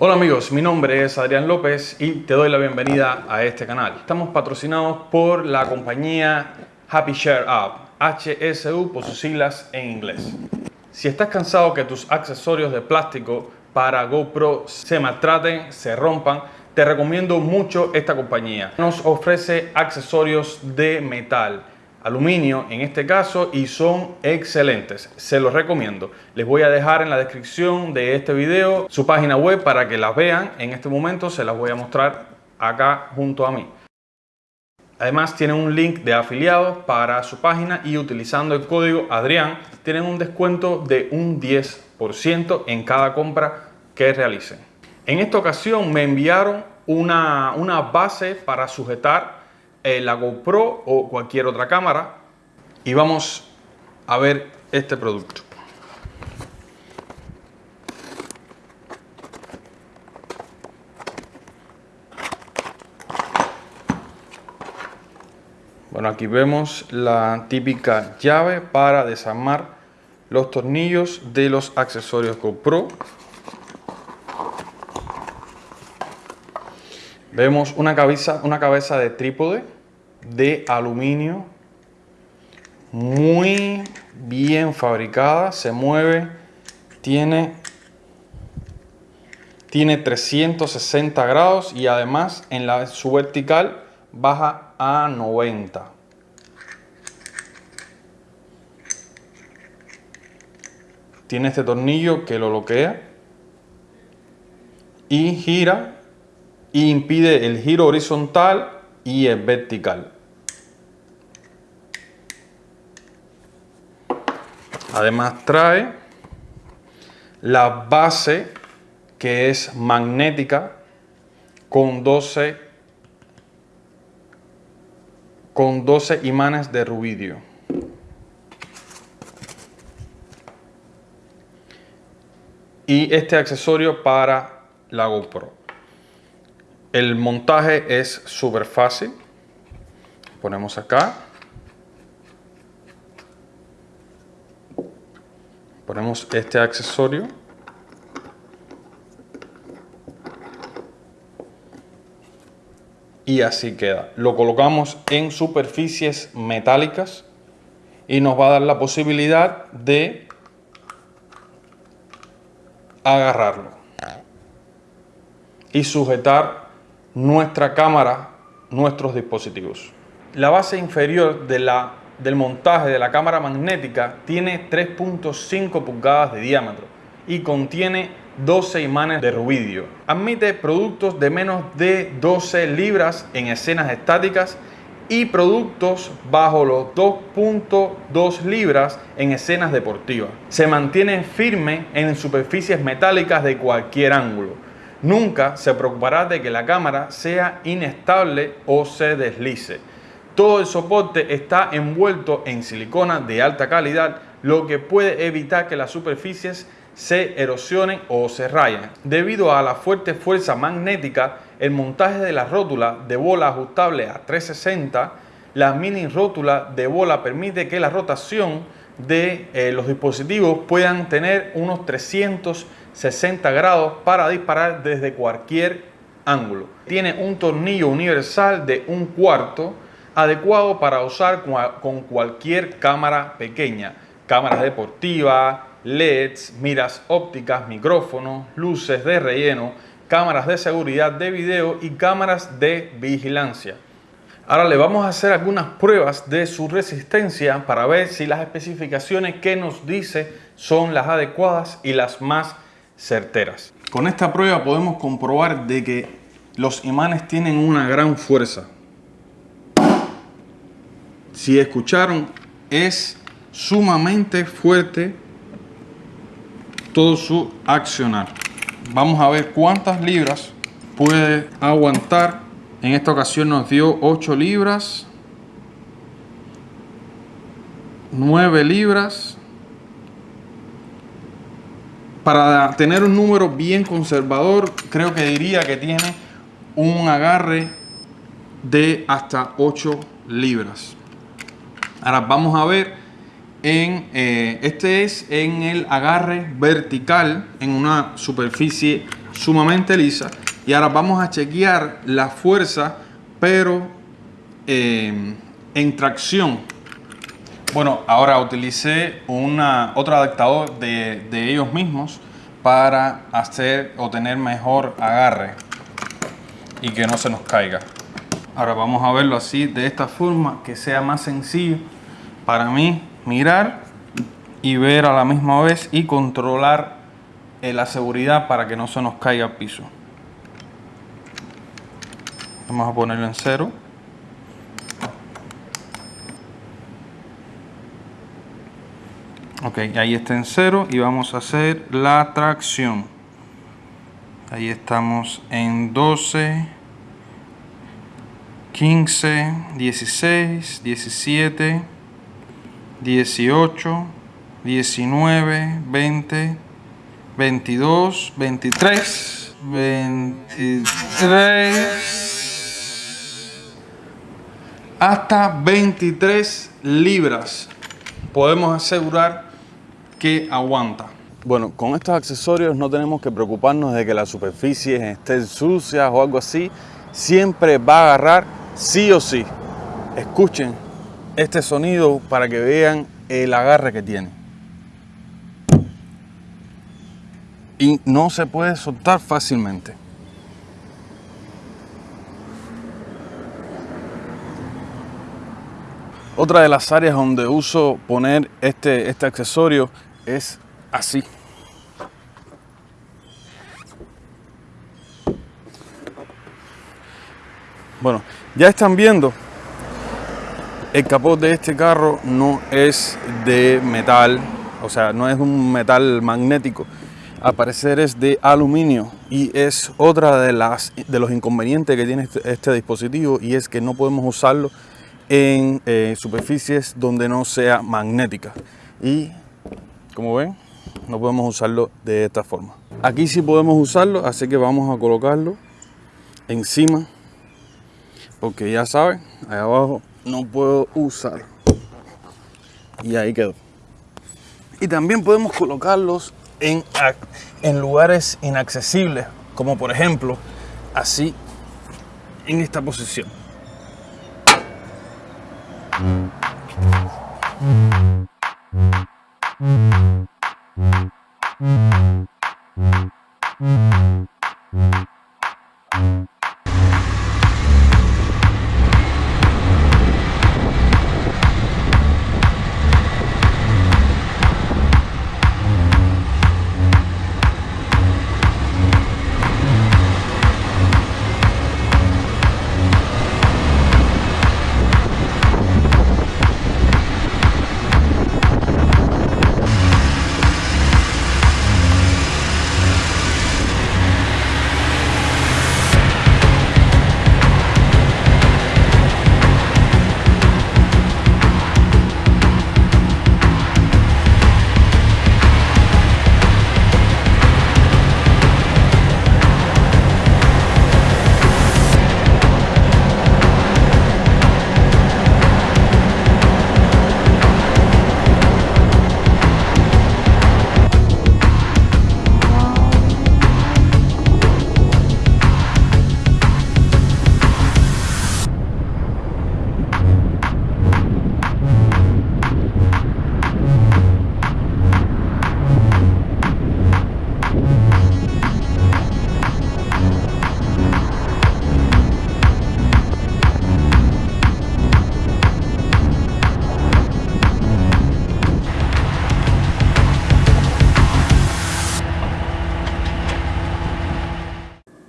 Hola amigos, mi nombre es Adrián López y te doy la bienvenida a este canal. Estamos patrocinados por la compañía Happy Share Up, HSU por sus siglas en inglés. Si estás cansado que tus accesorios de plástico para GoPro se maltraten, se rompan, te recomiendo mucho esta compañía. Nos ofrece accesorios de metal aluminio en este caso y son excelentes, se los recomiendo. Les voy a dejar en la descripción de este video su página web para que las vean. En este momento se las voy a mostrar acá junto a mí. Además tienen un link de afiliados para su página y utilizando el código Adrián tienen un descuento de un 10% en cada compra que realicen. En esta ocasión me enviaron una, una base para sujetar eh, la GoPro o cualquier otra cámara y vamos a ver este producto. Bueno, aquí vemos la típica llave para desarmar los tornillos de los accesorios GoPro. Vemos una cabeza, una cabeza de trípode de aluminio muy bien fabricada, se mueve, tiene, tiene 360 grados y además en la, su vertical baja a 90. Tiene este tornillo que lo bloquea y gira y impide el giro horizontal y el vertical. Además trae la base que es magnética con 12 con 12 imanes de rubidio. Y este accesorio para la GoPro. El montaje es súper fácil. Ponemos acá. Ponemos este accesorio. Y así queda. Lo colocamos en superficies metálicas y nos va a dar la posibilidad de agarrarlo y sujetar nuestra cámara, nuestros dispositivos. La base inferior de la, del montaje de la cámara magnética tiene 3.5 pulgadas de diámetro y contiene 12 imanes de rubidio. Admite productos de menos de 12 libras en escenas estáticas y productos bajo los 2.2 libras en escenas deportivas. Se mantiene firme en superficies metálicas de cualquier ángulo Nunca se preocupará de que la cámara sea inestable o se deslice. Todo el soporte está envuelto en silicona de alta calidad, lo que puede evitar que las superficies se erosionen o se rayen. Debido a la fuerte fuerza magnética, el montaje de la rótula de bola ajustable a 360, la mini rótula de bola permite que la rotación de eh, los dispositivos puedan tener unos 360 grados para disparar desde cualquier ángulo. Tiene un tornillo universal de un cuarto adecuado para usar con cualquier cámara pequeña, cámaras deportivas, LEDs, miras ópticas, micrófonos, luces de relleno, cámaras de seguridad de video y cámaras de vigilancia. Ahora le vamos a hacer algunas pruebas de su resistencia para ver si las especificaciones que nos dice son las adecuadas y las más certeras. Con esta prueba podemos comprobar de que los imanes tienen una gran fuerza. Si escucharon, es sumamente fuerte todo su accionar. Vamos a ver cuántas libras puede aguantar en esta ocasión nos dio 8 libras, 9 libras. Para tener un número bien conservador, creo que diría que tiene un agarre de hasta 8 libras. Ahora vamos a ver en eh, este es en el agarre vertical en una superficie sumamente lisa. Y ahora vamos a chequear la fuerza, pero eh, en tracción. Bueno, ahora utilicé una, otro adaptador de, de ellos mismos para hacer o tener mejor agarre y que no se nos caiga. Ahora vamos a verlo así, de esta forma, que sea más sencillo para mí mirar y ver a la misma vez y controlar eh, la seguridad para que no se nos caiga al piso. Vamos a ponerlo en cero. Ok, ahí está en cero y vamos a hacer la tracción. Ahí estamos en 12, 15, 16, 17, 18, 19, 20, 22, 23, 23, hasta 23 libras podemos asegurar que aguanta. Bueno, con estos accesorios no tenemos que preocuparnos de que la superficie esté sucia o algo así. Siempre va a agarrar sí o sí. Escuchen este sonido para que vean el agarre que tiene. Y no se puede soltar fácilmente. Otra de las áreas donde uso poner este, este accesorio es así. Bueno, ya están viendo, el capot de este carro no es de metal, o sea, no es un metal magnético. Al parecer es de aluminio y es otra de, las, de los inconvenientes que tiene este, este dispositivo y es que no podemos usarlo en eh, superficies donde no sea magnética. Y como ven, no podemos usarlo de esta forma. Aquí sí podemos usarlo, así que vamos a colocarlo encima. Porque ya saben, ahí abajo no puedo usar. Y ahí quedó. Y también podemos colocarlos en, en lugares inaccesibles, como por ejemplo, así, en esta posición.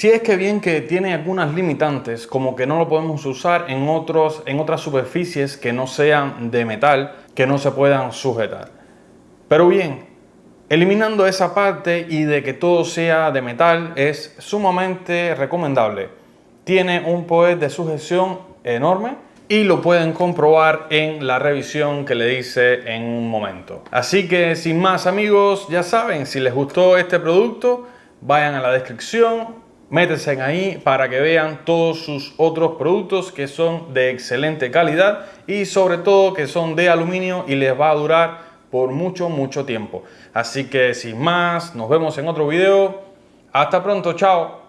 Si es que bien que tiene algunas limitantes, como que no lo podemos usar en, otros, en otras superficies que no sean de metal, que no se puedan sujetar. Pero bien, eliminando esa parte y de que todo sea de metal es sumamente recomendable. Tiene un poder de sujeción enorme y lo pueden comprobar en la revisión que le hice en un momento. Así que sin más amigos, ya saben, si les gustó este producto, vayan a la descripción, métese ahí para que vean todos sus otros productos que son de excelente calidad y sobre todo que son de aluminio y les va a durar por mucho mucho tiempo así que sin más nos vemos en otro video Hasta pronto, chao.